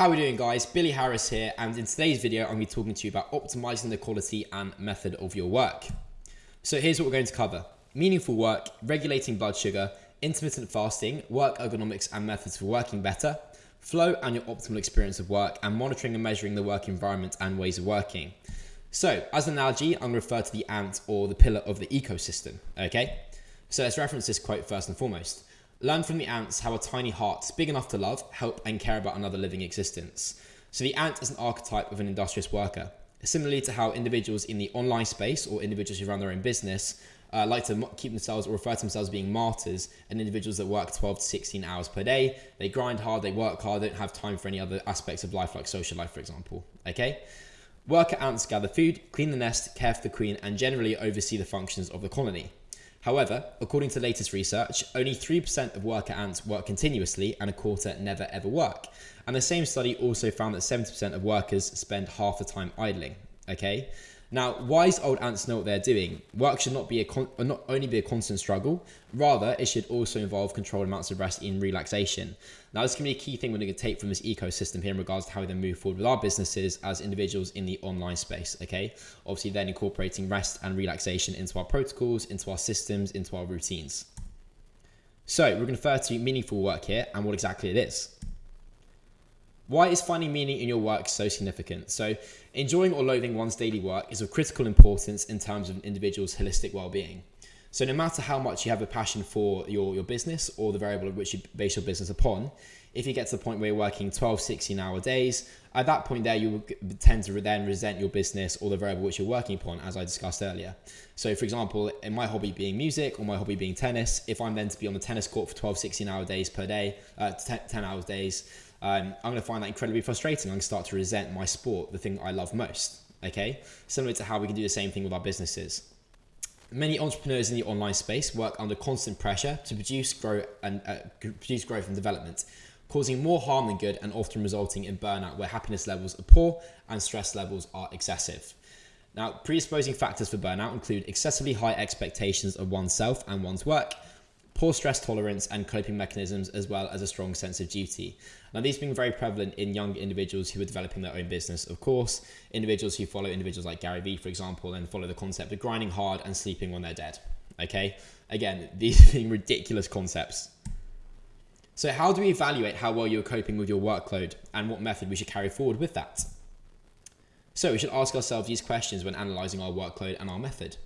How are we doing guys? Billy Harris here and in today's video I'm going to be talking to you about optimizing the quality and method of your work. So here's what we're going to cover. Meaningful work, regulating blood sugar, intermittent fasting, work ergonomics and methods for working better, flow and your optimal experience of work, and monitoring and measuring the work environment and ways of working. So as an analogy, I'm going to refer to the ant or the pillar of the ecosystem, okay? So let's reference this quote first and foremost. Learn from the ants how a tiny heart, big enough to love, help and care about another living existence. So the ant is an archetype of an industrious worker. Similarly to how individuals in the online space or individuals who run their own business uh, like to keep themselves or refer to themselves as being martyrs and individuals that work 12 to 16 hours per day. They grind hard, they work hard, they don't have time for any other aspects of life like social life, for example. Okay? Worker ants gather food, clean the nest, care for the queen, and generally oversee the functions of the colony. However, according to latest research, only 3% of worker ants work continuously and a quarter never ever work. And the same study also found that 70% of workers spend half the time idling. Okay? Now, wise old ants know what they're doing. Work should not be a con- uh, not only be a constant struggle, rather it should also involve controlled amounts of rest and relaxation. Now, this can be a key thing we're going to take from this ecosystem here in regards to how we then move forward with our businesses as individuals in the online space. Okay, obviously then incorporating rest and relaxation into our protocols, into our systems, into our routines. So we're going to refer to meaningful work here and what exactly it is. Why is finding meaning in your work so significant? So, enjoying or loathing one's daily work is of critical importance in terms of an individual's holistic well being. So, no matter how much you have a passion for your, your business or the variable of which you base your business upon, if you get to the point where you're working 12, 16 hour days, at that point there you tend to then resent your business or the variable which you're working upon, as I discussed earlier. So, for example, in my hobby being music or my hobby being tennis, if I'm then to be on the tennis court for 12, 16 hour days per day, uh, 10 hours days, um, I'm going to find that incredibly frustrating. I'm going to start to resent my sport, the thing I love most. Okay, similar to how we can do the same thing with our businesses. Many entrepreneurs in the online space work under constant pressure to produce, grow, and uh, produce growth and development, causing more harm than good, and often resulting in burnout, where happiness levels are poor and stress levels are excessive. Now, predisposing factors for burnout include excessively high expectations of oneself and one's work, poor stress tolerance and coping mechanisms, as well as a strong sense of duty. Now, these being very prevalent in young individuals who are developing their own business, of course, individuals who follow individuals like Gary Vee, for example, and follow the concept of grinding hard and sleeping when they're dead. Okay, again, these being ridiculous concepts. So, how do we evaluate how well you're coping with your workload and what method we should carry forward with that? So, we should ask ourselves these questions when analysing our workload and our method.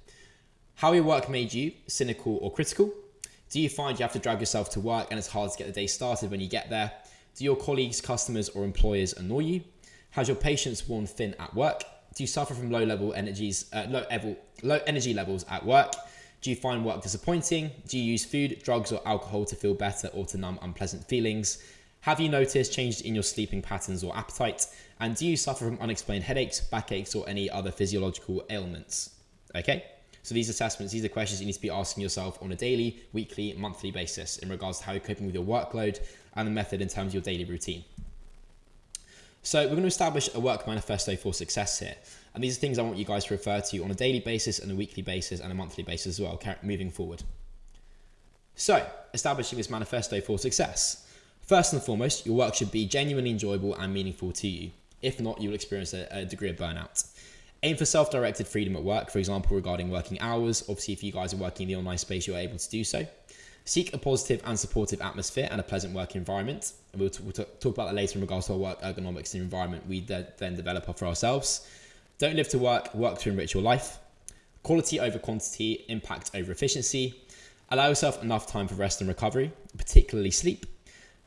How your work made you cynical or critical? Do you find you have to drag yourself to work and it's hard to get the day started when you get there? Do your colleagues, customers, or employers annoy you? Has your patience worn thin at work? Do you suffer from low level energies, uh, low, level, low energy levels at work? Do you find work disappointing? Do you use food, drugs, or alcohol to feel better or to numb unpleasant feelings? Have you noticed changes in your sleeping patterns or appetite? And do you suffer from unexplained headaches, backaches, or any other physiological ailments? Okay. So these assessments, these are questions you need to be asking yourself on a daily, weekly, monthly basis in regards to how you're coping with your workload and the method in terms of your daily routine. So we're going to establish a work manifesto for success here. And these are things I want you guys to refer to on a daily basis and a weekly basis and a monthly basis as well, moving forward. So, establishing this manifesto for success. First and foremost, your work should be genuinely enjoyable and meaningful to you. If not, you will experience a, a degree of burnout. Aim for self directed freedom at work, for example, regarding working hours. Obviously, if you guys are working in the online space, you're able to do so. Seek a positive and supportive atmosphere and a pleasant work environment. And we'll, we'll talk about that later in regards to our work ergonomics and environment we then develop for ourselves. Don't live to work, work to enrich your life. Quality over quantity, impact over efficiency. Allow yourself enough time for rest and recovery, particularly sleep.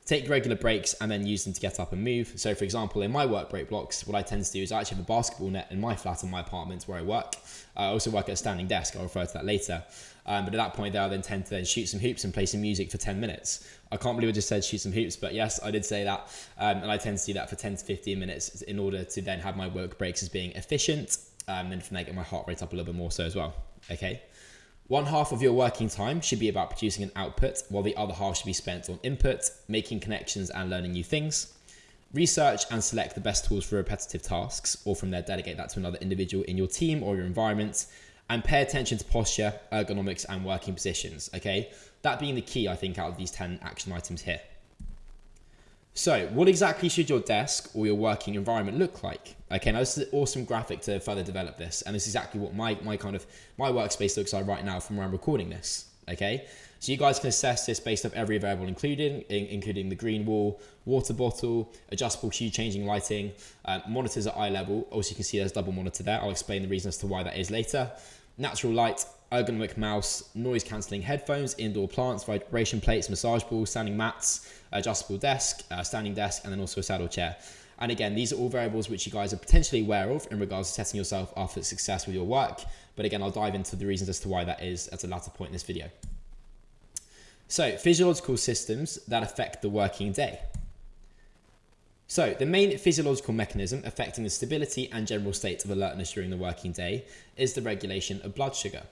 Take regular breaks and then use them to get up and move. So, for example, in my work break blocks, what I tend to do is I actually have a basketball net in my flat in my apartment where I work. I also work at a standing desk. I'll refer to that later. Um, but at that point, there, I then tend to then shoot some hoops and play some music for 10 minutes. I can't believe I just said shoot some hoops, but yes, I did say that. Um, and I tend to do that for 10 to 15 minutes in order to then have my work breaks as being efficient um, and from there get my heart rate up a little bit more so as well. Okay. One half of your working time should be about producing an output, while the other half should be spent on input, making connections, and learning new things. Research and select the best tools for repetitive tasks, or from there, delegate that to another individual in your team or your environment. And pay attention to posture, ergonomics, and working positions. Okay, that being the key, I think, out of these 10 action items here. So, what exactly should your desk or your working environment look like? Okay, now this is an awesome graphic to further develop this, and this is exactly what my, my kind of my workspace looks like right now from where I'm recording this. Okay, so you guys can assess this based off every variable included, in, including the green wall, water bottle, adjustable hue changing lighting, uh, monitors at eye level. Also, you can see there's double monitor there. I'll explain the reason as to why that is later. Natural light, ergonomic mouse, noise cancelling headphones, indoor plants, vibration plates, massage balls, standing mats, adjustable desk, uh, standing desk, and then also a saddle chair. And again, these are all variables which you guys are potentially aware of in regards to setting yourself up for success with your work. But again, I'll dive into the reasons as to why that is at a latter point in this video. So, physiological systems that affect the working day. So, the main physiological mechanism affecting the stability and general state of alertness during the working day is the regulation of blood sugar.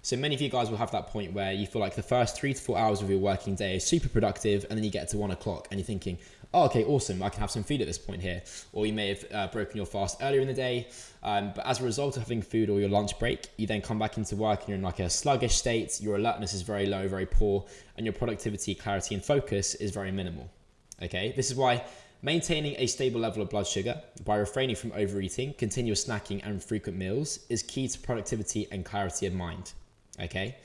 So many of you guys will have that point where you feel like the first three to four hours of your working day is super productive, and then you get to one o'clock and you're thinking, oh, okay, awesome, I can have some food at this point here. Or you may have uh, broken your fast earlier in the day, um, but as a result of having food or your lunch break, you then come back into work and you're in like a sluggish state, your alertness is very low, very poor, and your productivity, clarity, and focus is very minimal. Okay, this is why Maintaining a stable level of blood sugar by refraining from overeating, continuous snacking, and frequent meals is key to productivity and clarity of mind. Okay?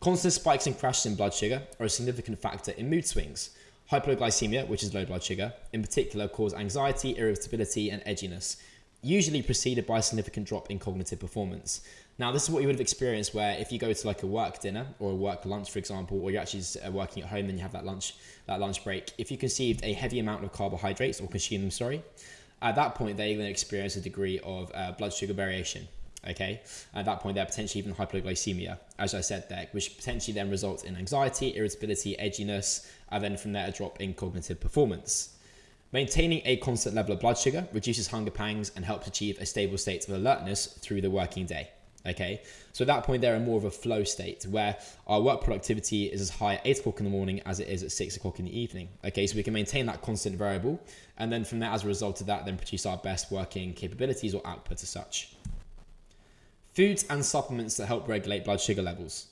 Constant spikes and crashes in blood sugar are a significant factor in mood swings. Hypoglycemia, which is low blood sugar, in particular cause anxiety, irritability, and edginess, usually preceded by a significant drop in cognitive performance. Now, this is what you would have experienced where if you go to like a work dinner or a work lunch, for example, or you're actually uh, working at home and you have that lunch, that lunch break, if you conceived a heavy amount of carbohydrates or consume them, sorry, at that point, they're going to experience a degree of uh, blood sugar variation. Okay, at that point, they're potentially even hypoglycemia, as I said there, which potentially then results in anxiety, irritability, edginess, and then from there, a drop in cognitive performance. Maintaining a constant level of blood sugar reduces hunger pangs and helps achieve a stable state of alertness through the working day. Okay, so at that point, they're in more of a flow state where our work productivity is as high at 8 o'clock in the morning as it is at 6 o'clock in the evening. Okay, so we can maintain that constant variable, and then from there, as a result of that, then produce our best working capabilities or output as such. Foods and supplements that help regulate blood sugar levels.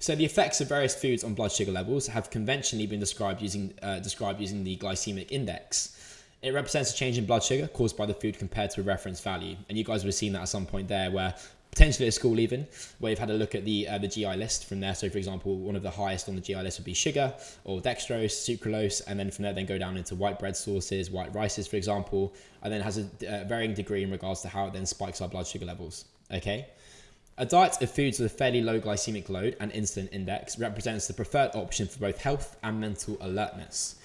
So the effects of various foods on blood sugar levels have conventionally been described using, uh, described using the glycemic index. It represents a change in blood sugar caused by the food compared to a reference value. And you guys would have seen that at some point there where potentially at school even, where you've had a look at the uh, the GI list from there. So for example, one of the highest on the GI list would be sugar or dextrose, sucralose, and then from there then go down into white bread sources, white rices, for example, and then has a uh, varying degree in regards to how it then spikes our blood sugar levels. Okay. A diet of foods with a fairly low glycemic load and insulin index represents the preferred option for both health and mental alertness.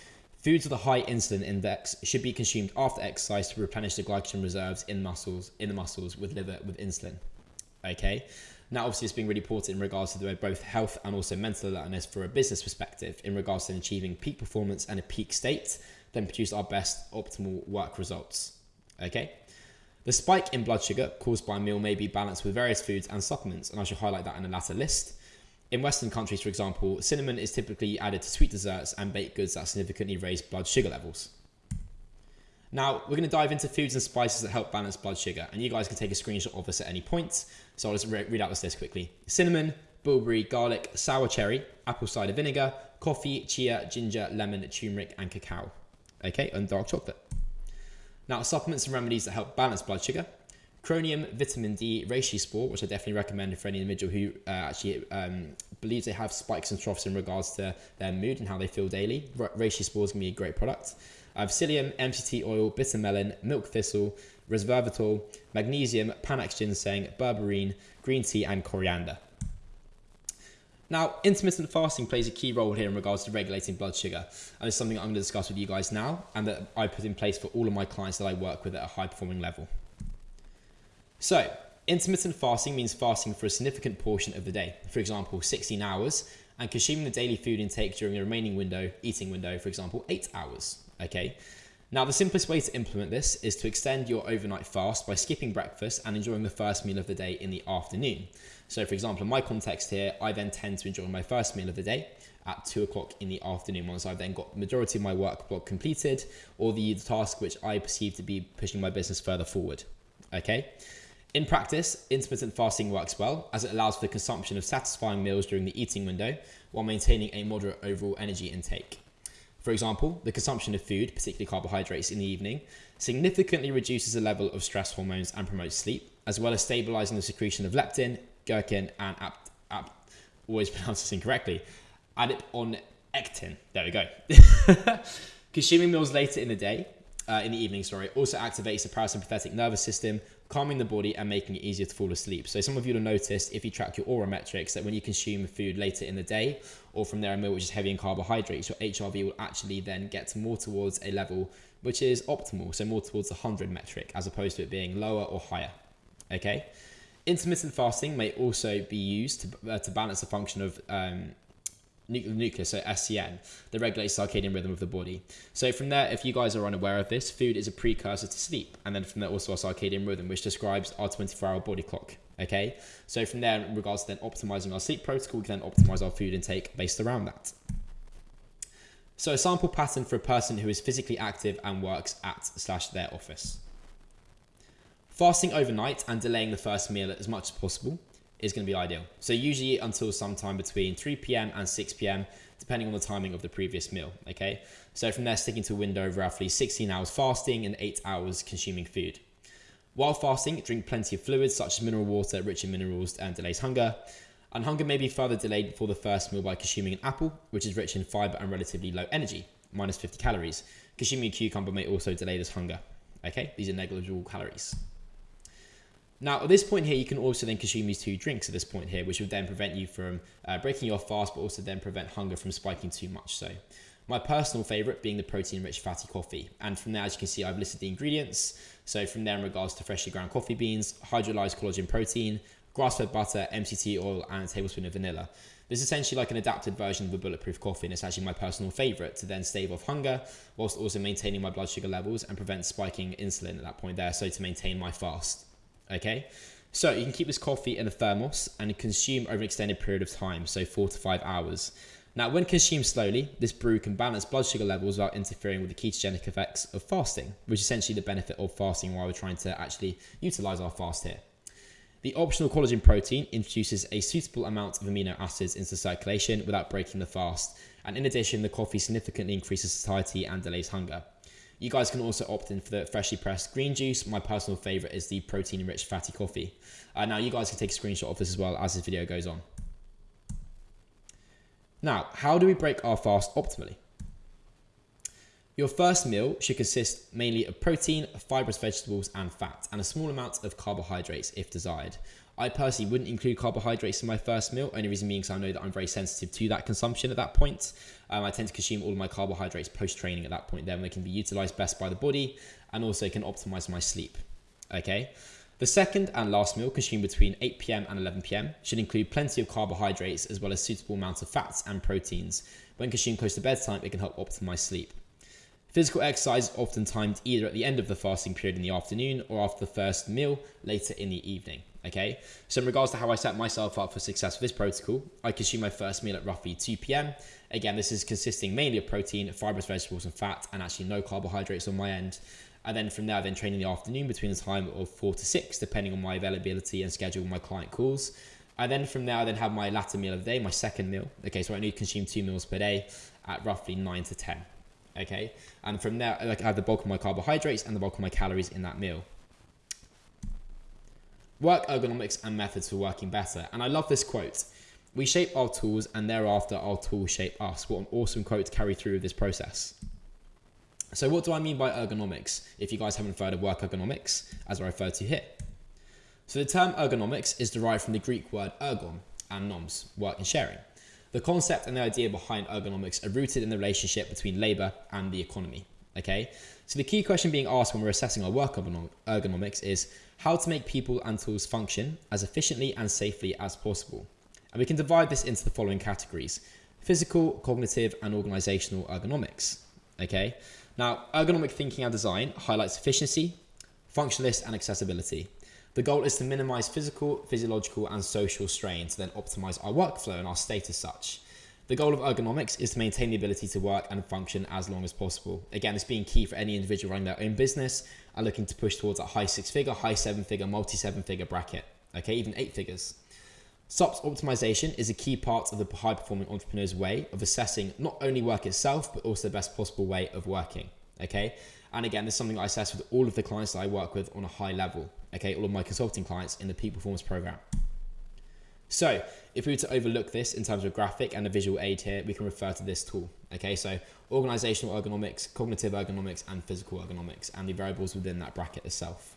Foods with a high insulin index should be consumed after exercise to replenish the glycogen reserves in muscles in the muscles with liver with insulin. Okay. Now, obviously, it's being really important in regards to the, both health and also mental alertness for a business perspective, in regards to achieving peak performance and a peak state, then produce our best optimal work results. Okay. The spike in blood sugar caused by a meal may be balanced with various foods and supplements, and I should highlight that in the latter list. In Western countries, for example, cinnamon is typically added to sweet desserts and baked goods that significantly raise blood sugar levels. Now, we're going to dive into foods and spices that help balance blood sugar, and you guys can take a screenshot of this at any point. So I'll just re read out this list quickly. Cinnamon, bilberry, garlic, sour cherry, apple cider vinegar, coffee, chia, ginger, lemon, turmeric, and cacao. Okay, and dark chocolate. Now, supplements and remedies that help balance blood sugar. Chromium, vitamin D, reishi spore, which I definitely recommend for any individual who uh, actually um, believes they have spikes and troughs in regards to their mood and how they feel daily. Reishi spore is going to be a great product. I have psyllium, MCT oil, bitter melon, milk thistle, resveratrol, magnesium, panax ginseng, berberine, green tea, and coriander. Now, intermittent fasting plays a key role here in regards to regulating blood sugar, and it's something I'm going to discuss with you guys now, and that I put in place for all of my clients that I work with at a high performing level. So, intermittent fasting means fasting for a significant portion of the day, for example, 16 hours, and consuming the daily food intake during the remaining window, eating window, for example, 8 hours. Okay. Now, the simplest way to implement this is to extend your overnight fast by skipping breakfast and enjoying the first meal of the day in the afternoon. So, for example, in my context here, I then tend to enjoy my first meal of the day at two o'clock in the afternoon once I've then got the majority of my work block completed or the task which I perceive to be pushing my business further forward. Okay. In practice, intermittent fasting works well as it allows for the consumption of satisfying meals during the eating window while maintaining a moderate overall energy intake. For example, the consumption of food, particularly carbohydrates, in the evening significantly reduces the level of stress hormones and promotes sleep, as well as stabilizing the secretion of leptin, ghrelin, and ap- ap- always pronounce this incorrectly, adiponectin. There we go. Consuming meals later in the day, uh, in the evening, sorry, also activates the parasympathetic nervous system, calming the body and making it easier to fall asleep. So some of you will notice if you track your Oura metrics that when you consume food later in the day or from there a meal which is heavy in carbohydrates, your HRV will actually then get more towards a level which is optimal, so more towards the 100 metric as opposed to it being lower or higher. Okay. Intermittent fasting may also be used to, uh, to balance the function of um, nucleus, so SCN, that regulates circadian rhythm of the body. So from there, if you guys are unaware of this, food is a precursor to sleep, and then from there also our circadian rhythm, which describes our 24-hour body clock. Okay, so from there, in regards to then optimizing our sleep protocol, we can then optimize our food intake based around that. So a sample pattern for a person who is physically active and works at slash their office. Fasting overnight and delaying the first meal as much as possible is going to be ideal. So usually until sometime between 3 p.m. and 6 p.m., depending on the timing of the previous meal. Okay. So from there, sticking to a window of roughly 16 hours fasting and 8 hours consuming food. While fasting, drink plenty of fluids such as mineral water, rich in minerals, and delays hunger. And hunger may be further delayed before the first meal by consuming an apple, which is rich in fiber and relatively low energy, minus 50 calories. Consuming a cucumber may also delay this hunger. Okay, these are negligible calories. Now, at this point here, you can also then consume these two drinks at this point here, which would then prevent you from uh, breaking your fast, but also then prevent hunger from spiking too much. So, my personal favorite being the protein-rich fatty coffee. And from there, as you can see, I've listed the ingredients. So from there, in regards to freshly ground coffee beans, hydrolyzed collagen protein, grass-fed butter, MCT oil, and a tablespoon of vanilla. This is essentially like an adapted version of a bulletproof coffee, and it's actually my personal favorite to then stave off hunger, whilst also maintaining my blood sugar levels and prevent spiking insulin at that point there, so to maintain my fast. Okay, so you can keep this coffee in a thermos and consume over an extended period of time, so four to five hours. Now, when consumed slowly, this brew can balance blood sugar levels without interfering with the ketogenic effects of fasting, which is essentially the benefit of fasting while we're trying to actually utilize our fast here. The optional collagen protein introduces a suitable amount of amino acids into circulation without breaking the fast, and in addition, the coffee significantly increases satiety and delays hunger. You guys can also opt in for the freshly pressed green juice. My personal favorite is the protein rich fatty coffee. Uh, now, you guys can take a screenshot of this as well as this video goes on. Now, how do we break our fast optimally? Your first meal should consist mainly of protein, fibrous vegetables, and fat, and a small amount of carbohydrates if desired. I personally wouldn't include carbohydrates in my first meal, only reason being because I know that I'm very sensitive to that consumption at that point. Um, I tend to consume all of my carbohydrates post training at that point, then they can be utilized best by the body and also can optimize my sleep. Okay. The second and last meal, consumed between 8 pm and 11 pm, should include plenty of carbohydrates as well as suitable amounts of fats and proteins. When consumed close to bedtime, it can help optimize sleep. Physical exercise is often timed either at the end of the fasting period in the afternoon or after the first meal later in the evening. Okay, so in regards to how I set myself up for success with this protocol, I consume my first meal at roughly 2 p.m. Again, this is consisting mainly of protein, fibrous vegetables, and fat, and actually no carbohydrates on my end. And then from there, I then train in the afternoon between the time of 4 to 6, depending on my availability and schedule my client calls. And then from there, I then have my latter meal of the day, my second meal. Okay, so I only consume two meals per day at roughly 9 to 10 okay? And from there, like I have the bulk of my carbohydrates and the bulk of my calories in that meal. Work ergonomics and methods for working better. And I love this quote. We shape our tools and thereafter our tools shape us. What an awesome quote to carry through this process. So what do I mean by ergonomics? If you guys haven't heard of work ergonomics, as I refer to here. So the term ergonomics is derived from the Greek word ergon and noms, work and sharing. The concept and the idea behind ergonomics are rooted in the relationship between labor and the economy. Okay, so the key question being asked when we're assessing our work ergonomics is how to make people and tools function as efficiently and safely as possible. And we can divide this into the following categories physical, cognitive, and organizational ergonomics. Okay, now ergonomic thinking and design highlights efficiency, functionalist, and accessibility. The goal is to minimize physical, physiological, and social strain to then optimize our workflow and our state as such. The goal of ergonomics is to maintain the ability to work and function as long as possible. Again, it's being key for any individual running their own business and looking to push towards a high six figure, high seven figure, multi seven figure bracket. Okay, even eight figures. SOPs optimization is a key part of the high performing entrepreneur's way of assessing not only work itself, but also the best possible way of working. Okay. And again, this is something I assess with all of the clients that I work with on a high level. Okay. All of my consulting clients in the peak performance program. So if we were to overlook this in terms of graphic and a visual aid here, we can refer to this tool. Okay. So organizational ergonomics, cognitive ergonomics, and physical ergonomics, and the variables within that bracket itself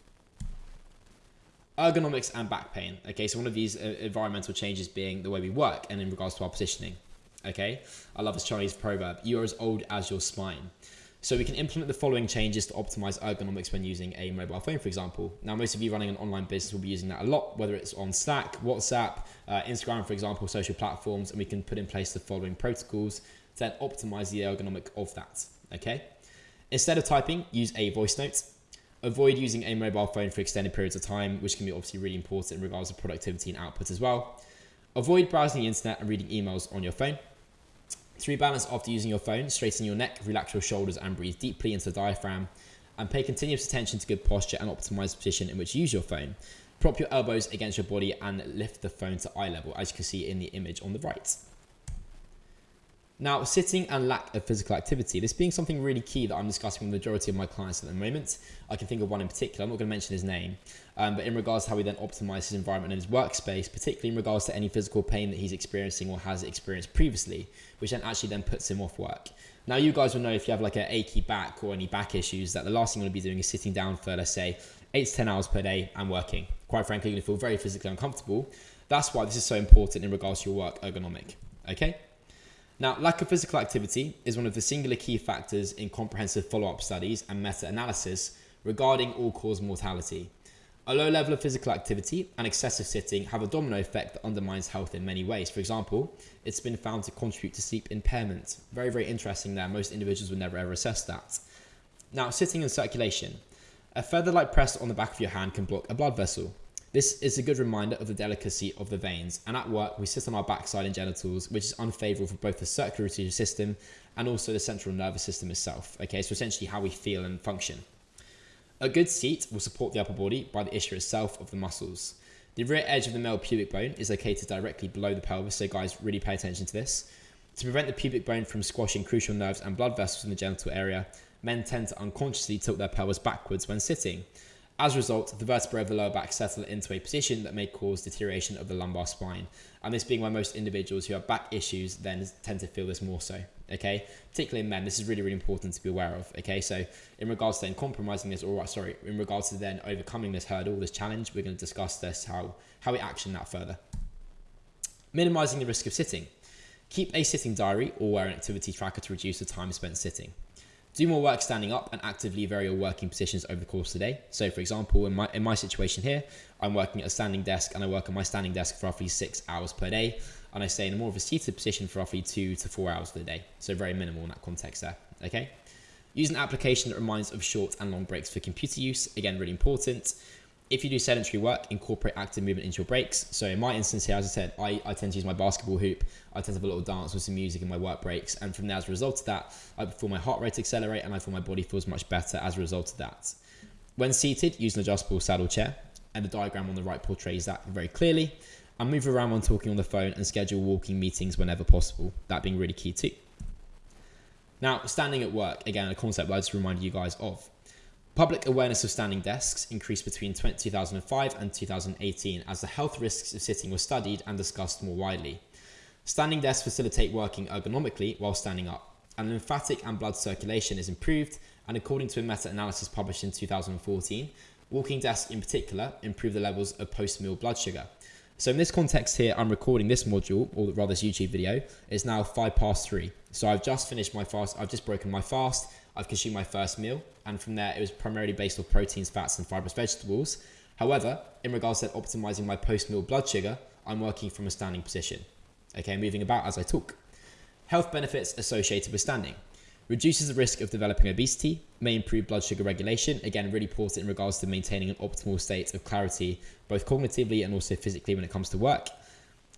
ergonomics and back pain. Okay, so one of these uh, environmental changes being the way we work and in regards to our positioning. Okay, I love this Chinese proverb you are as old as your spine. So we can implement the following changes to optimize ergonomics when using a mobile phone, for example. Now, most of you running an online business will be using that a lot, whether it's on Slack, WhatsApp, uh, Instagram, for example, social platforms, and we can put in place the following protocols to then optimize the ergonomic of that. Okay. Instead of typing, use a voice note. Avoid using a mobile phone for extended periods of time, which can be obviously really important in regards to productivity and output as well. Avoid browsing the internet and reading emails on your phone. To rebalance after using your phone, straighten your neck, relax your shoulders, and breathe deeply into the diaphragm. And pay continuous attention to good posture and optimize position in which you use your phone. Prop your elbows against your body and lift the phone to eye level, as you can see in the image on the right. Now, sitting and lack of physical activity, this being something really key that I'm discussing with the majority of my clients at the moment. I can think of one in particular, I'm not going to mention his name, um, but in regards to how he then optimize his environment and his workspace, particularly in regards to any physical pain that he's experiencing or has experienced previously, which then actually then puts him off work. Now, you guys will know if you have like an achy back or any back issues that the last thing you want to be doing is sitting down for, let's say, eight to 10 hours per day and working. Quite frankly, you're to feel very physically uncomfortable. That's why this is so important in regards to your work ergonomic. Okay? Now, lack of physical activity is one of the singular key factors in comprehensive follow-up studies and meta-analysis regarding all-cause mortality. A low level of physical activity and excessive sitting have a domino effect that undermines health in many ways. For example, it's been found to contribute to sleep impairment. Very, very interesting there. Most individuals would never ever assess that. Now, sitting and circulation. A feather like pressed on the back of your hand can block a blood vessel. This is a good reminder of the delicacy of the veins, and at work we sit on our backside and genitals, which is unfavorable for both the circulatory system and also the central nervous system itself. Okay, so essentially how we feel and function. A good seat will support the upper body by the issue itself of the muscles. The rear edge of the male pubic bone is located directly below the pelvis, so guys, really pay attention to this. To prevent the pubic bone from squashing crucial nerves and blood vessels in the genital area, men tend to unconsciously tilt their pelvis backwards when sitting. As a result, the vertebrae of the lower back settle into a position that may cause deterioration of the lumbar spine. And this being why most individuals who have back issues then tend to feel this more so. Okay, particularly in men, this is really, really important to be aware of. Okay, so in regards to then compromising this, or sorry, in regards to then overcoming this hurdle, this challenge, we're going to discuss this how how we action that further. Minimizing the risk of sitting. Keep a sitting diary or wear an activity tracker to reduce the time spent sitting. Do more work standing up and actively vary your working positions over the course of the day. So for example, in my, in my situation here, I'm working at a standing desk and I work on my standing desk for roughly six hours per day. And I stay in a more of a seated position for roughly two to four hours of the day. So very minimal in that context there, okay? Use an application that reminds of short and long breaks for computer use. Again, really important. If you do sedentary work, incorporate active movement into your breaks. So in my instance here, as I said, I, I tend to use my basketball hoop. I tend to have a little dance with some music in my work breaks. And from there, as a result of that, I feel my heart rate accelerate and I feel my body feels much better as a result of that. When seated, use an adjustable saddle chair. And the diagram on the right portrays that very clearly. And move around when talking on the phone and schedule walking meetings whenever possible. That being really key too. Now, standing at work, again, a concept I just reminded you guys of. Public awareness of standing desks increased between 2005 and 2018 as the health risks of sitting were studied and discussed more widely. Standing desks facilitate working ergonomically while standing up, and lymphatic and blood circulation is improved, and according to a meta-analysis published in 2014, walking desks in particular improve the levels of post-meal blood sugar. So in this context here, I'm recording this module, or rather this YouTube video, it's now five past three. So I've just finished my fast, I've just broken my fast, I've consumed my first meal, and from there it was primarily based on proteins, fats, and fibrous vegetables. However, in regards to optimizing my post meal blood sugar, I'm working from a standing position. Okay, moving about as I talk. Health benefits associated with standing. Reduces the risk of developing obesity, may improve blood sugar regulation, again, really important in regards to maintaining an optimal state of clarity, both cognitively and also physically when it comes to work.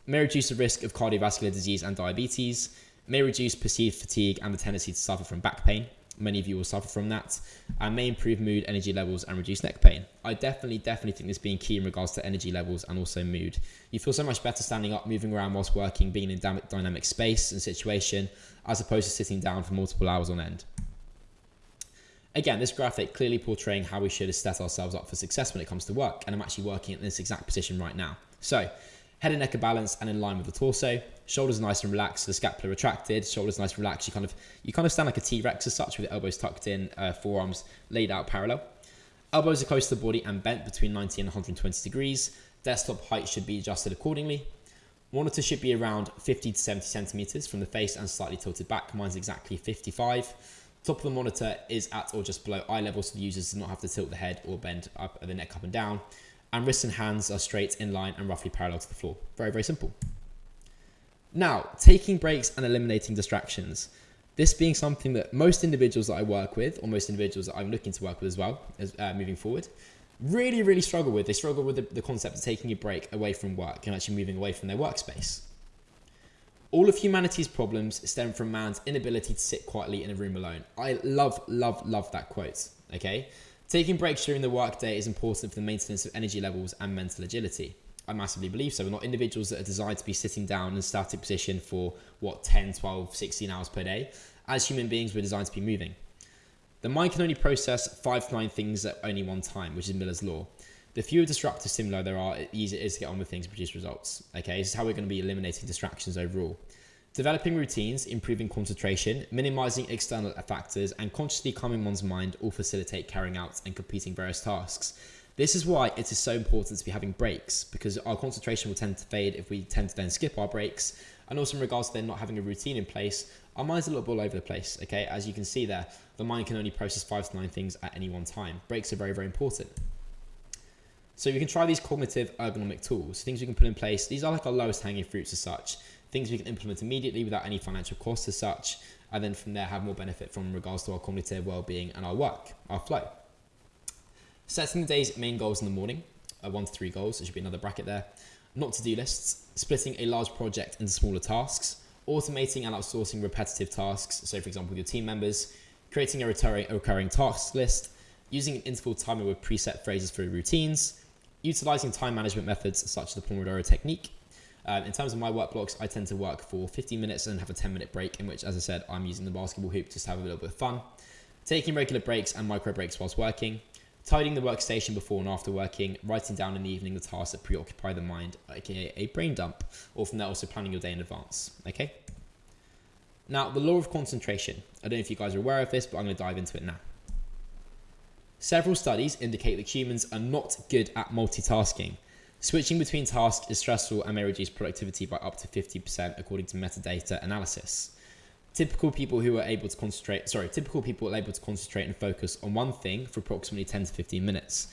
May reduce the risk of cardiovascular disease and diabetes, may reduce perceived fatigue and the tendency to suffer from back pain, Many of you will suffer from that and may improve mood, energy levels, and reduce neck pain. I definitely, definitely think this being key in regards to energy levels and also mood. You feel so much better standing up, moving around whilst working, being in dynamic space and situation, as opposed to sitting down for multiple hours on end. Again, this graphic clearly portraying how we should set ourselves up for success when it comes to work, and I'm actually working in this exact position right now. So, head and neck are balanced and in line with the torso, shoulders nice and relaxed, the scapula retracted, shoulders nice and relaxed. You kind of you kind of stand like a T-Rex as such with the elbows tucked in, uh, forearms laid out parallel. Elbows are close to the body and bent between 90 and 120 degrees. Desktop height should be adjusted accordingly. Monitor should be around 50 to 70 centimeters from the face and slightly tilted back. Mine's exactly 55. Top of the monitor is at or just below eye level, so the users do not have to tilt the head or bend up the neck up and down. And wrists and hands are straight in line and roughly parallel to the floor. Very, very simple. Now, taking breaks and eliminating distractions. This being something that most individuals that I work with, or most individuals that I'm looking to work with as well, as, uh, moving forward, really, really struggle with. They struggle with the, the concept of taking a break away from work and actually moving away from their workspace. All of humanity's problems stem from man's inability to sit quietly in a room alone. I love, love, love that quote. Okay. Taking breaks during the workday is important for the maintenance of energy levels and mental agility. I massively believe so. We're not individuals that are designed to be sitting down in a static position for what 10, 12, 16 hours per day. As human beings, we're designed to be moving. The mind can only process five to nine things at only one time, which is Miller's law. The fewer disruptive stimuli there are, the easier it is to get on with things and produce results. Okay, this is how we're going to be eliminating distractions overall. Developing routines, improving concentration, minimizing external factors, and consciously calming one's mind all facilitate carrying out and completing various tasks. This is why it is so important to be having breaks because our concentration will tend to fade if we tend to then skip our breaks. And also in regards to then not having a routine in place, our mind's a little bit all over the place. Okay, as you can see there, the mind can only process five to nine things at any one time. Breaks are very, very important. So we can try these cognitive ergonomic tools, things we can put in place. These are like our lowest hanging fruits as such, things we can implement immediately without any financial cost as such, and then from there have more benefit from regards to our cognitive well-being and our work, our flow. Setting the day's main goals in the morning, uh, one to three goals, there should be another bracket there. Not to-do lists, splitting a large project into smaller tasks, automating and outsourcing repetitive tasks, so for example your team members, creating a recurring, a recurring task list, using an interval timer with preset phrases for routines, utilizing time management methods such as the Pomodoro technique. Um, in terms of my work blocks, I tend to work for 15 minutes and have a 10 minute break in which, as I said, I'm using the basketball hoop just to have a little bit of fun. Taking regular breaks and micro breaks whilst working, tidying the workstation before and after working, writing down in the evening the tasks that preoccupy the mind, aka a brain dump, or from there also planning your day in advance. Okay. Now, the law of concentration. I don't know if you guys are aware of this, but I'm going to dive into it now. Several studies indicate that humans are not good at multitasking. Switching between tasks is stressful and may reduce productivity by up to 50% according to metadata analysis typical people who are able to concentrate, sorry, typical people are able to concentrate and focus on one thing for approximately 10 to 15 minutes.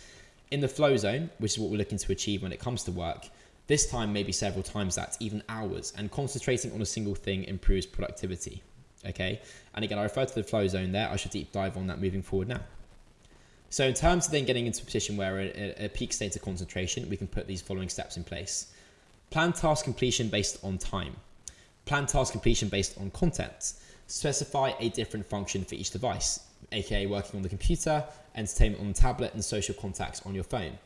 In the flow zone, which is what we're looking to achieve when it comes to work, this time maybe several times that, even hours, and concentrating on a single thing improves productivity. Okay, and again, I refer to the flow zone there. I should deep dive on that moving forward now. So, in terms of then getting into a position where at a peak state of concentration, we can put these following steps in place. Plan task completion based on time. Plan task completion based on content. Specify a different function for each device, aka working on the computer, entertainment on the tablet, and social contacts on your phone.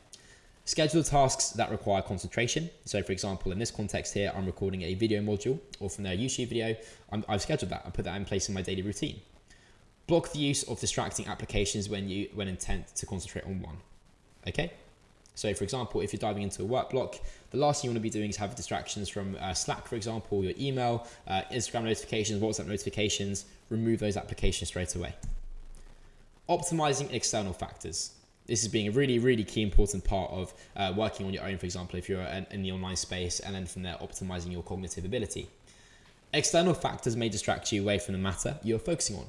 Schedule tasks that require concentration. So for example, in this context here, I'm recording a video module or from their YouTube video, i have scheduled that. I put that in place in my daily routine. Block the use of distracting applications when you when intent to concentrate on one. Okay. So for example, if you're diving into a work block, the last thing you want to be doing is have distractions from uh, Slack, for example, your email, uh, Instagram notifications, WhatsApp notifications, remove those applications straight away. Optimizing external factors. This is being a really, really key important part of uh, working on your own, for example, if you're in the online space, and then from there, optimizing your cognitive ability. External factors may distract you away from the matter you're focusing on.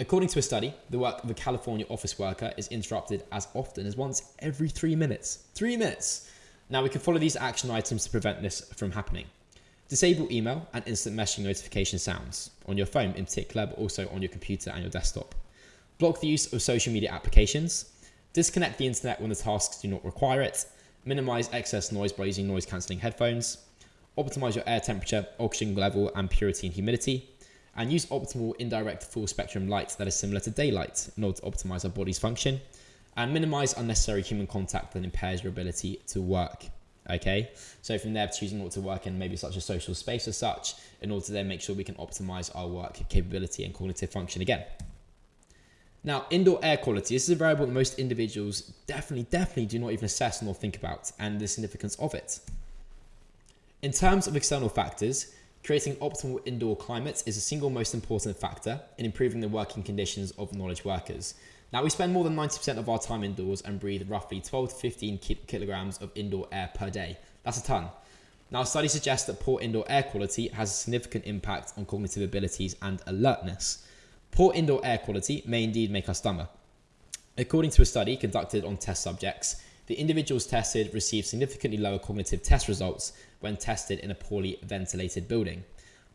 According to a study, the work of a California office worker is interrupted as often as once every three minutes. Three minutes! Now we can follow these action items to prevent this from happening. Disable email and instant messaging notification sounds on your phone in particular, but also on your computer and your desktop. Block the use of social media applications. Disconnect the internet when the tasks do not require it. Minimize excess noise by using noise cancelling headphones. Optimize your air temperature, oxygen level, and purity and humidity and use optimal indirect full spectrum light that is similar to daylight in order to optimize our body's function and minimize unnecessary human contact that impairs your ability to work. Okay, so from there, choosing what to work in maybe such a social space as such, in order to then make sure we can optimize our work capability and cognitive function again. Now, indoor air quality, this is a variable that most individuals definitely, definitely do not even assess nor think about, and the significance of it. In terms of external factors, creating optimal indoor climates is the single most important factor in improving the working conditions of knowledge workers. Now, we spend more than 90% of our time indoors and breathe roughly 12 to 15 kilograms of indoor air per day. That's a ton. Now, studies suggest that poor indoor air quality has a significant impact on cognitive abilities and alertness. Poor indoor air quality may indeed make us dumber. According to a study conducted on test subjects, the individuals tested received significantly lower cognitive test results when tested in a poorly ventilated building.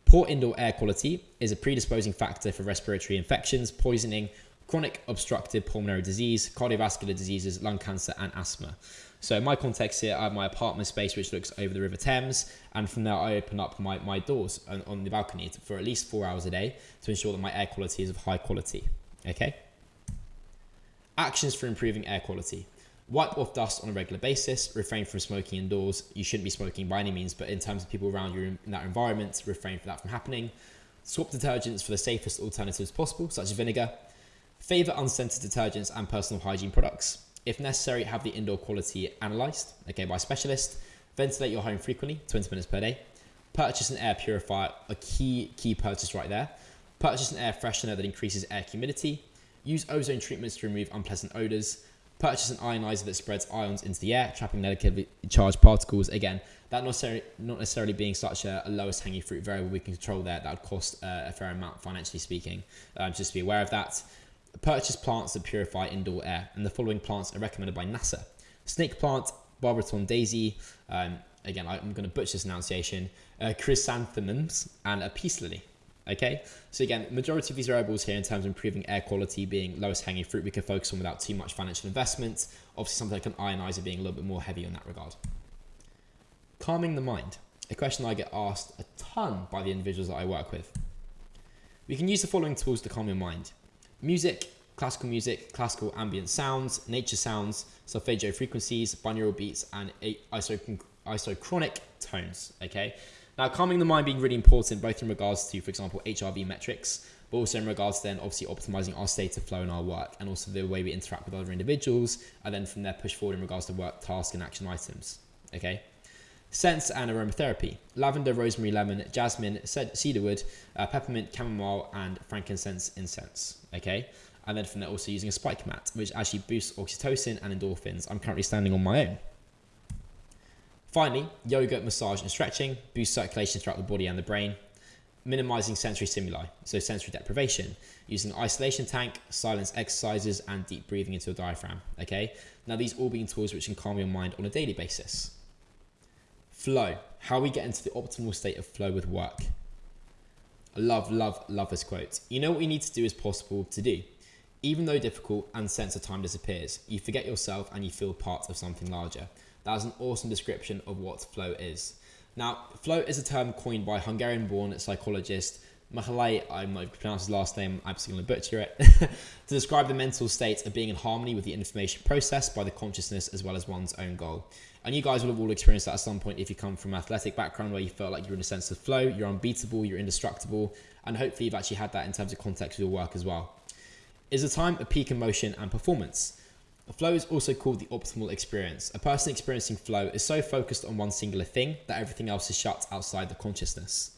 Poor indoor air quality is a predisposing factor for respiratory infections, poisoning, chronic obstructive pulmonary disease, cardiovascular diseases, lung cancer, and asthma. So in my context here, I have my apartment space which looks over the River Thames, and from there I open up my, my doors on, on the balcony for at least four hours a day to ensure that my air quality is of high quality. Okay. Actions for improving air quality. Wipe off dust on a regular basis. Refrain from smoking indoors. You shouldn't be smoking by any means, but in terms of people around you in that environment, refrain from that from happening. Swap detergents for the safest alternatives possible, such as vinegar. Favour unscented detergents and personal hygiene products. If necessary, have the indoor quality analysed, okay, by a specialist. Ventilate your home frequently, 20 minutes per day. Purchase an air purifier, a key key purchase right there. Purchase an air freshener that increases air humidity. Use ozone treatments to remove unpleasant odours. Purchase an ionizer that spreads ions into the air, trapping negatively charged particles. Again, that not necessarily, not necessarily being such a, a lowest hanging fruit variable we can control there, that would cost uh, a fair amount financially speaking. Um, just be aware of that. Purchase plants that purify indoor air, and the following plants are recommended by NASA. Snake plant, Barberton daisy, um, again, I'm going to butcher this enunciation, uh, chrysanthemums, and a peace lily. Okay, so again, majority of these variables here in terms of improving air quality being lowest hanging fruit, we can focus on without too much financial investment. Obviously, something like an ionizer being a little bit more heavy in that regard. Calming the mind, a question I get asked a ton by the individuals that I work with. We can use the following tools to calm your mind. Music, classical music, classical ambient sounds, nature sounds, solfeggio frequencies, binaural beats, and isochronic tones. Okay. Now, calming the mind being really important, both in regards to, for example, HRV metrics, but also in regards to then obviously optimizing our state of flow in our work and also the way we interact with other individuals, and then from there push forward in regards to work, task, and action items. Okay. Scents and aromatherapy lavender, rosemary, lemon, jasmine, cedarwood, uh, peppermint, chamomile, and frankincense incense. Okay. And then from there, also using a spike mat, which actually boosts oxytocin and endorphins. I'm currently standing on my own. Finally, yoga, massage, and stretching boost circulation throughout the body and the brain, minimizing sensory stimuli, so sensory deprivation, using isolation tank, silence exercises, and deep breathing into a diaphragm. Okay, now these all being tools which can calm your mind on a daily basis. Flow, how we get into the optimal state of flow with work. I love, love, love this quote. You know what you need to do is possible to do. Even though difficult and sense of time disappears, you forget yourself and you feel part of something larger. That is an awesome description of what flow is. Now, flow is a term coined by Hungarian-born psychologist Mihaly, I'm pronounce his last name, I'm absolutely going to butcher it, to describe the mental state of being in harmony with the information processed by the consciousness as well as one's own goal. And you guys will have all experienced that at some point if you come from an athletic background where you felt like you're in a sense of flow, you're unbeatable, you're indestructible, and hopefully you've actually had that in terms of context with your work as well is a time of peak emotion and performance. Flow is also called the optimal experience. A person experiencing flow is so focused on one singular thing that everything else is shut outside the consciousness.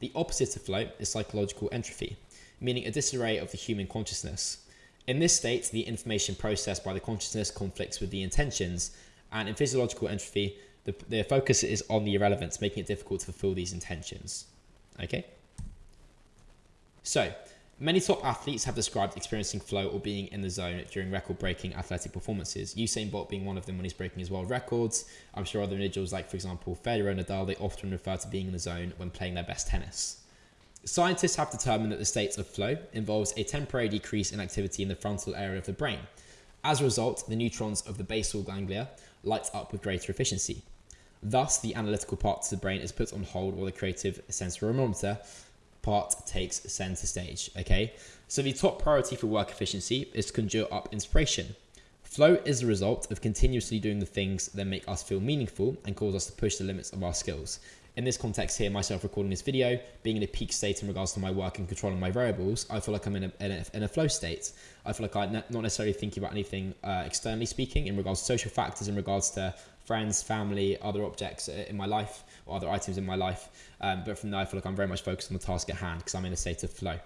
The opposite of flow is psychological entropy, meaning a disarray of the human consciousness. In this state, the information processed by the consciousness conflicts with the intentions, and in physiological entropy, the, the focus is on the irrelevance, making it difficult to fulfill these intentions. Okay? So, Many top athletes have described experiencing flow or being in the zone during record breaking athletic performances. Usain Bolt being one of them when he's breaking his world records. I'm sure other individuals, like for example Federer and Nadal, they often refer to being in the zone when playing their best tennis. Scientists have determined that the state of flow involves a temporary decrease in activity in the frontal area of the brain. As a result, the neutrons of the basal ganglia light up with greater efficiency. Thus, the analytical part of the brain is put on hold while the creative sensorimotor part takes center stage. Okay, so the top priority for work efficiency is to conjure up inspiration. Flow is the result of continuously doing the things that make us feel meaningful and cause us to push the limits of our skills. In this context here, myself recording this video, being in a peak state in regards to my work and controlling my variables, I feel like I'm in a, in a, in a flow state. I feel like I'm not necessarily thinking about anything uh, externally speaking in regards to social factors, in regards to friends, family, other objects in my life or other items in my life. Um, but from there, I feel like I'm very much focused on the task at hand because I'm in a state of flow.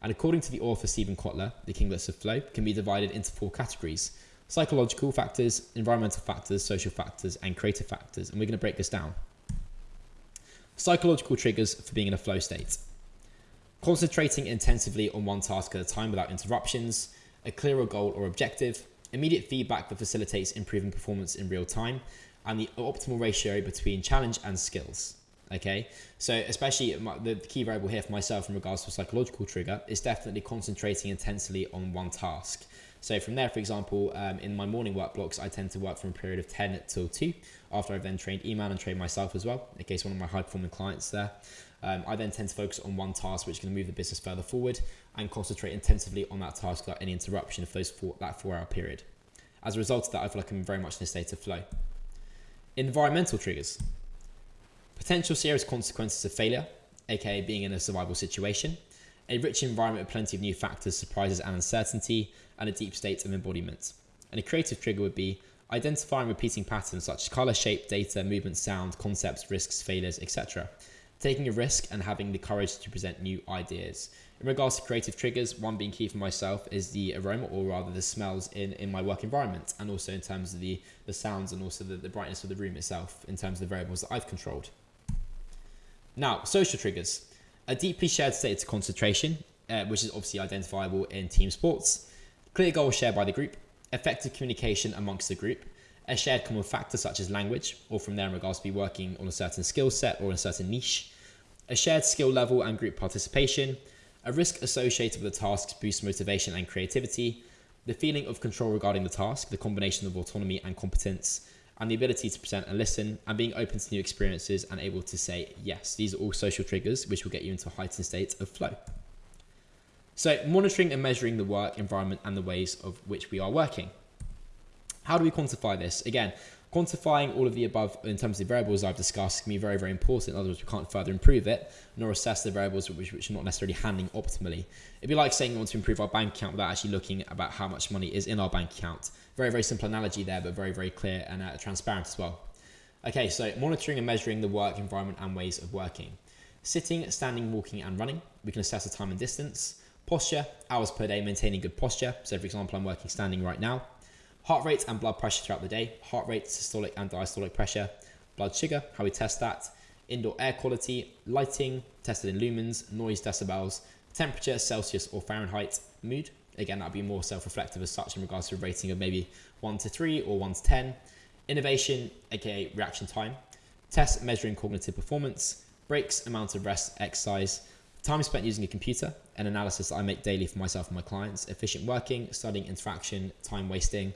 And according to the author Steven Kotler, The Kinglets of Flow can be divided into four categories psychological factors, environmental factors, social factors, and creative factors. And we're going to break this down. Psychological triggers for being in a flow state. Concentrating intensively on one task at a time without interruptions, a clearer goal or objective, immediate feedback that facilitates improving performance in real time, and the optimal ratio between challenge and skills. Okay, so especially the key variable here for myself in regards to a psychological trigger is definitely concentrating intensely on one task. So from there, for example, um, in my morning work blocks, I tend to work from a period of 10 till 2 after I've then trained email and trained myself as well, in case one of my high performing clients there. Um, I then tend to focus on one task which can move the business further forward and concentrate intensively on that task without any interruption of those four, that four hour period. As a result of that, I feel like I'm very much in a state of flow. Environmental triggers. Potential serious consequences of failure, aka being in a survival situation, a rich environment with plenty of new factors, surprises, and uncertainty, and a deep state of embodiment. And a creative trigger would be identifying repeating patterns such as color, shape, data, movement, sound, concepts, risks, failures, etc. Taking a risk and having the courage to present new ideas. In regards to creative triggers, one being key for myself is the aroma, or rather the smells in, in my work environment, and also in terms of the, the sounds and also the, the brightness of the room itself, in terms of the variables that I've controlled. Now, social triggers. A deeply shared state of concentration, uh, which is obviously identifiable in team sports. Clear goals shared by the group. Effective communication amongst the group. A shared common factor such as language, or from there in regards to be working on a certain skill set or in a certain niche. A shared skill level and group participation. A risk associated with the tasks boosts motivation and creativity. The feeling of control regarding the task, the combination of autonomy and competence and the ability to present and listen and being open to new experiences and able to say yes. These are all social triggers which will get you into a heightened state of flow. So, monitoring and measuring the work environment and the ways of which we are working. How do we quantify this? Again, quantifying all of the above in terms of the variables I've discussed can be very, very important. In other words, we can't further improve it, nor assess the variables which, which are not necessarily handling optimally. It'd be like saying we want to improve our bank account without actually looking about how much money is in our bank account. Very, very simple analogy there, but very, very clear and uh, transparent as well. Okay, so monitoring and measuring the work environment and ways of working. Sitting, standing, walking, and running. We can assess the time and distance. Posture, hours per day, maintaining good posture. So, for example, I'm working standing right now. Heart rate and blood pressure throughout the day. Heart rate, systolic and diastolic pressure. Blood sugar, how we test that. Indoor air quality, lighting, tested in lumens, noise decibels, temperature, Celsius or Fahrenheit, mood, Again, that'd be more self-reflective as such in regards to a rating of maybe one to three or one to 10. Innovation, aka reaction time. Test measuring cognitive performance. Breaks, amount of rest, exercise. Time spent using a computer, an analysis I make daily for myself and my clients. Efficient working, studying interaction, time wasting.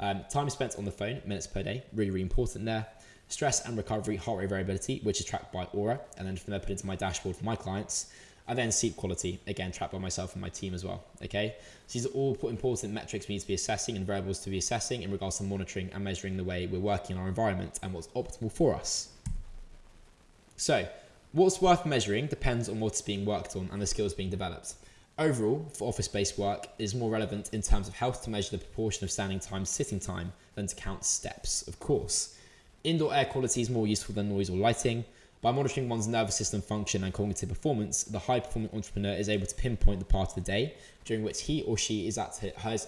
Um, time spent on the phone, minutes per day, really, really important there. Stress and recovery, heart rate variability, which is tracked by Oura, and then from there put into my dashboard for my clients. And then sleep quality, again, tracked by myself and my team as well. Okay, so these are all important metrics we need to be assessing and variables to be assessing in regards to monitoring and measuring the way we're working in our environment and what's optimal for us. So, what's worth measuring depends on what's being worked on and the skills being developed. Overall, for office based work, it is more relevant in terms of health to measure the proportion of standing time sitting time than to count steps, of course. Indoor air quality is more useful than noise or lighting. By monitoring one's nervous system function and cognitive performance, the high performing entrepreneur is able to pinpoint the part of the day during which he or she is at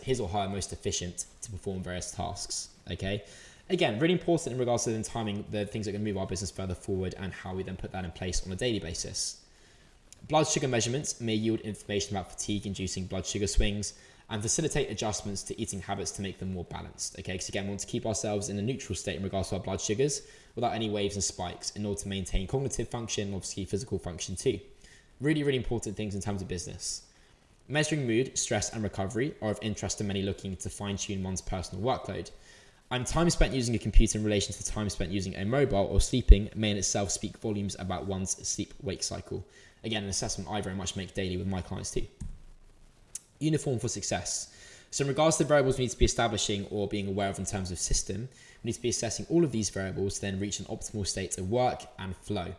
his or her most efficient to perform various tasks. Okay. Again, really important in regards to then timing the things that can move our business further forward and how we then put that in place on a daily basis. Blood sugar measurements may yield information about fatigue inducing blood sugar swings, and facilitate adjustments to eating habits to make them more balanced. Okay, because again, we want to keep ourselves in a neutral state in regards to our blood sugars without any waves and spikes in order to maintain cognitive function, obviously physical function too. Really, really important things in terms of business. Measuring mood, stress, and recovery are of interest to many looking to fine tune one's personal workload. And time spent using a computer in relation to time spent using a mobile or sleeping may in itself speak volumes about one's sleep wake cycle. Again, an assessment I very much make daily with my clients too. Uniform for success. So in regards to the variables we need to be establishing or being aware of in terms of system, we need to be assessing all of these variables to then reach an optimal state of work and flow.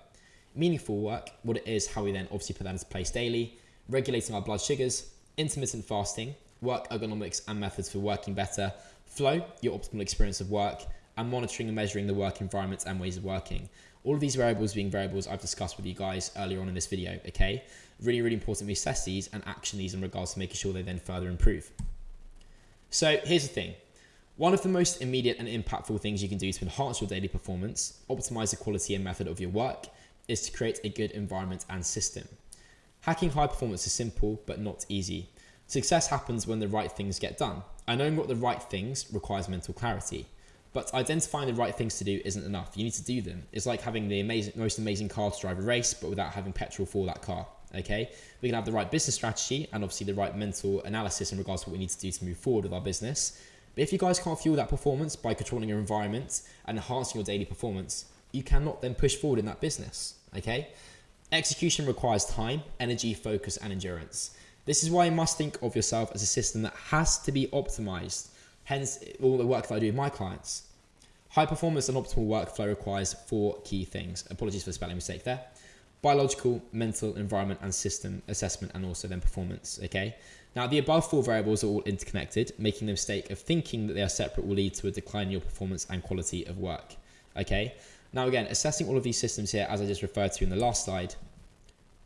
Meaningful work, what it is, how we then obviously put that into place daily, regulating our blood sugars, intermittent fasting, work ergonomics and methods for working better, flow, your optimal experience of work, and monitoring and measuring the work environments and ways of working. All of these variables being variables I've discussed with you guys earlier on in this video, okay? Really, really important we assess these and action these in regards to making sure they then further improve. So here's the thing. One of the most immediate and impactful things you can do to enhance your daily performance, optimize the quality and method of your work, is to create a good environment and system. Hacking high performance is simple, but not easy. Success happens when the right things get done. Knowing what the right things requires mental clarity. But identifying the right things to do isn't enough. You need to do them. It's like having the amazing, most amazing car to drive a race, but without having petrol for that car okay? We can have the right business strategy and obviously the right mental analysis in regards to what we need to do to move forward with our business. But if you guys can't fuel that performance by controlling your environment and enhancing your daily performance, you cannot then push forward in that business, okay? Execution requires time, energy, focus, and endurance. This is why you must think of yourself as a system that has to be optimized. Hence, all the work that I do with my clients. High performance and optimal workflow requires four key things. Apologies for the spelling mistake there biological, mental, environment, and system assessment, and also then performance. Okay. Now, the above four variables are all interconnected. Making the mistake of thinking that they are separate will lead to a decline in your performance and quality of work. Okay. Now, again, assessing all of these systems here, as I just referred to in the last slide,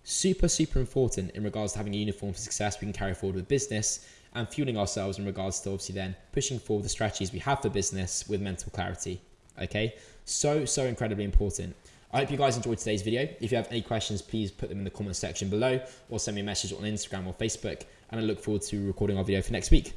super, super important in regards to having a uniform for success we can carry forward with business and fueling ourselves in regards to obviously then pushing forward the strategies we have for business with mental clarity. Okay. So, so incredibly important. I hope you guys enjoyed today's video. If you have any questions, please put them in the comments section below or send me a message on Instagram or Facebook. And I look forward to recording our video for next week.